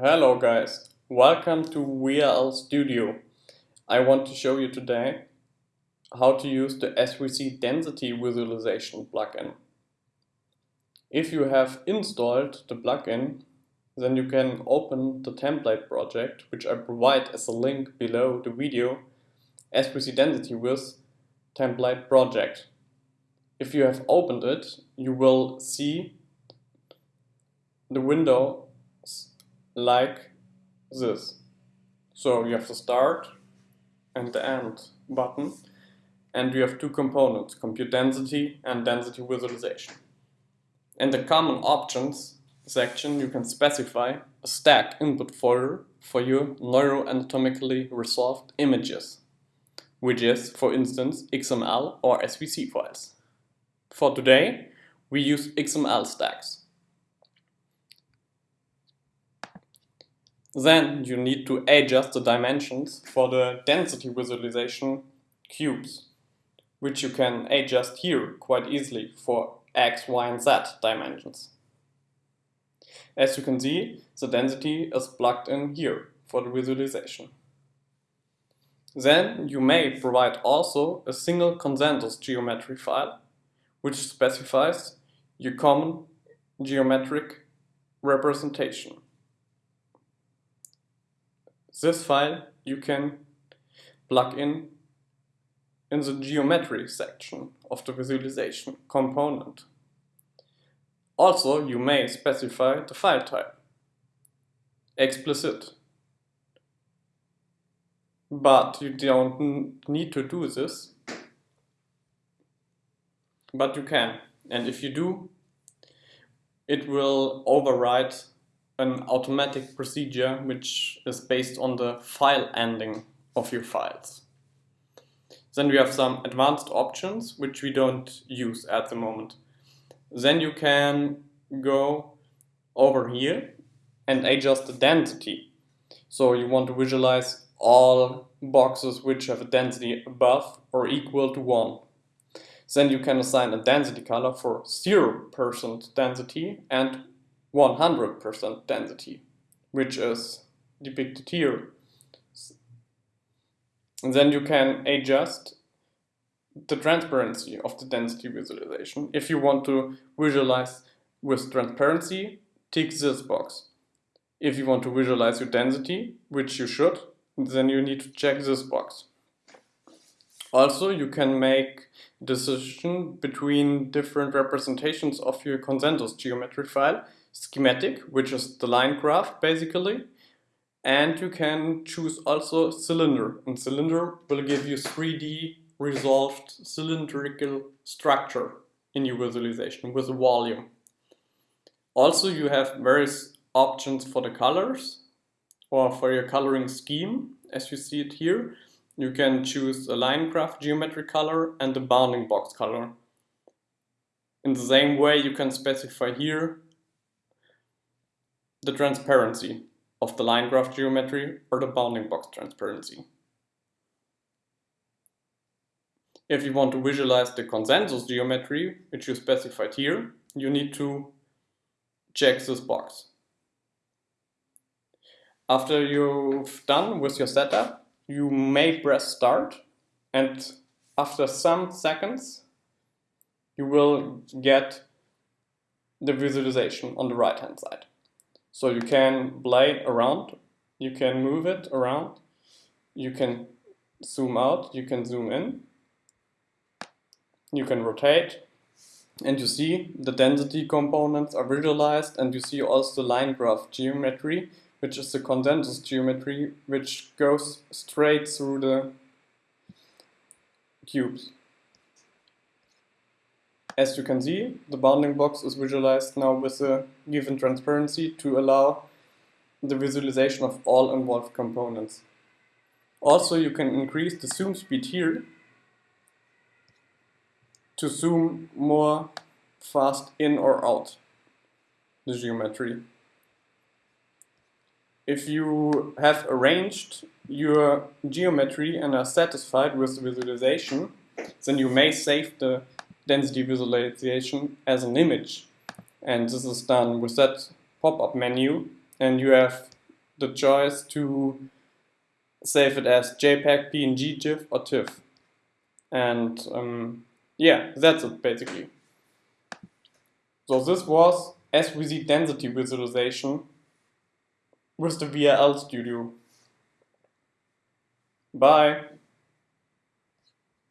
Hello guys, welcome to VRL Studio. I want to show you today how to use the SWC Density Visualization plugin. If you have installed the plugin, then you can open the template project, which I provide as a link below the video, SWC Density with template project. If you have opened it, you will see the window like this. So you have the start and the end button and we have two components, compute density and density visualization. In the common options section you can specify a stack input folder for your neuroanatomically resolved images, which is for instance XML or SWC files. For today we use XML stacks. Then you need to adjust the dimensions for the density visualization cubes, which you can adjust here quite easily for x, y and z dimensions. As you can see, the density is plugged in here for the visualization. Then you may provide also a single consensus geometry file, which specifies your common geometric representation. This file you can plug in in the geometry section of the visualization component. Also, you may specify the file type, explicit. But you don't need to do this, but you can. And if you do, it will overwrite an automatic procedure which is based on the file ending of your files. Then we have some advanced options which we don't use at the moment. Then you can go over here and adjust the density. So you want to visualize all boxes which have a density above or equal to 1. Then you can assign a density color for 0% density and 100% density, which is depicted here. And then you can adjust the transparency of the density visualization. If you want to visualize with transparency, tick this box. If you want to visualize your density, which you should, then you need to check this box. Also, you can make decision between different representations of your consensus geometry file schematic, which is the line graph basically. And you can choose also cylinder. And cylinder will give you 3D resolved cylindrical structure in your visualization with a volume. Also you have various options for the colors or for your coloring scheme as you see it here. You can choose a line graph geometric color and the bounding box color. In the same way you can specify here the transparency of the line graph geometry or the bounding box transparency. If you want to visualize the consensus geometry, which you specified here, you need to check this box. After you've done with your setup, you may press start and after some seconds you will get the visualization on the right hand side. So you can play around, you can move it around, you can zoom out, you can zoom in, you can rotate, and you see the density components are visualized and you see also line graph geometry, which is the consensus geometry, which goes straight through the cubes. As you can see, the bounding box is visualized now with a given transparency to allow the visualization of all involved components. Also, you can increase the zoom speed here to zoom more fast in or out the geometry. If you have arranged your geometry and are satisfied with the visualization, then you may save the density visualization as an image. And this is done with that pop-up menu and you have the choice to save it as JPEG, PNG, GIF, or TIFF. And um, yeah, that's it basically. So this was SWC density visualization with the VRL Studio. Bye.